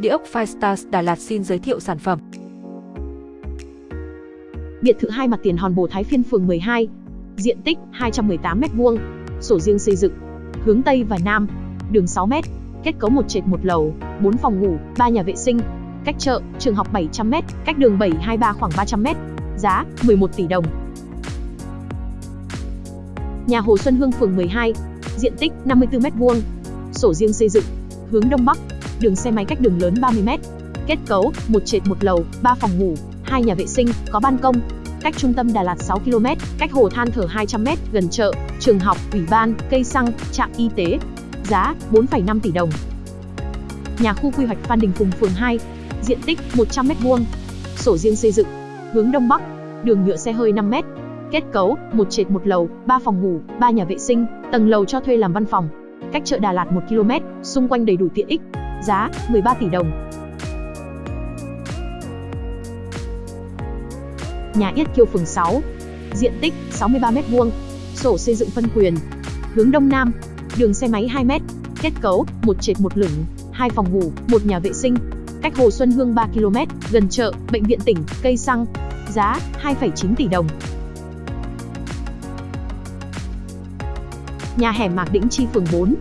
Địa ốc Firestars Đà Lạt xin giới thiệu sản phẩm. Biệt thự hai mặt tiền Hòn Bồ Thái Phiên phường 12. Diện tích 218m2. Sổ riêng xây dựng. Hướng Tây và Nam. Đường 6m. Kết cấu một trệt một lầu, 4 phòng ngủ, 3 nhà vệ sinh. Cách chợ, trường học 700m, cách đường 723 khoảng 300m. Giá 11 tỷ đồng. Nhà Hồ Xuân Hương phường 12. Diện tích 54m2. Sổ riêng xây dựng. Hướng Đông Bắc. Đường xe máy cách đường lớn 30m. Kết cấu, một trệt một lầu, 3 phòng ngủ, hai nhà vệ sinh, có ban công. Cách trung tâm Đà Lạt 6 km, cách hồ than thở 200m, gần chợ, trường học, ủy ban, cây xăng, trạm y tế. Giá 4,5 tỷ đồng. Nhà khu quy hoạch Phan Đình Phùng phường 2, diện tích 100m2. Sổ riêng xây dựng, hướng đông bắc, đường nhựa xe hơi 5m. Kết cấu, một trệt một lầu, 3 phòng ngủ, 3 nhà vệ sinh, tầng lầu cho thuê làm văn phòng. Cách chợ Đà Lạt 1 km, xung quanh đầy đủ tiện ích. Giá 13 tỷ đồng. Nhà Yết Kiêu phường 6. Diện tích 63m2. Sổ xây dựng phân quyền. Hướng đông nam. Đường xe máy 2m. Kết cấu, một trệt một lửng, hai phòng ngủ, một nhà vệ sinh. Cách Hồ Xuân Hương 3 km, gần chợ, bệnh viện tỉnh, cây xăng. Giá 2,9 tỷ đồng. Nhà hẻm Mạc Đĩnh Chi phường 4.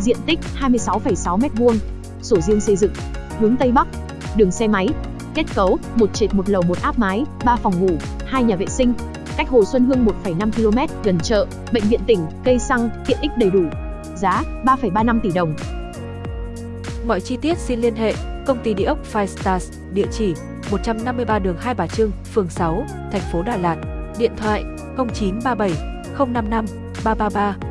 Diện tích 26,6m2. Sổ riêng xây dựng. Hướng Tây Bắc. Đường xe máy, Kết cấu, một trệt một lầu một áp mái, 3 phòng ngủ, hai nhà vệ sinh. Cách Hồ Xuân Hương 1,5 km, gần chợ, bệnh viện tỉnh, cây xăng, tiện ích đầy đủ. Giá 3,35 tỷ đồng. Mọi chi tiết xin liên hệ công ty địa ốc Five Stars, địa chỉ 153 đường Hai Bà Trưng, phường 6, thành phố Đà Lạt. Điện thoại 0937 055 333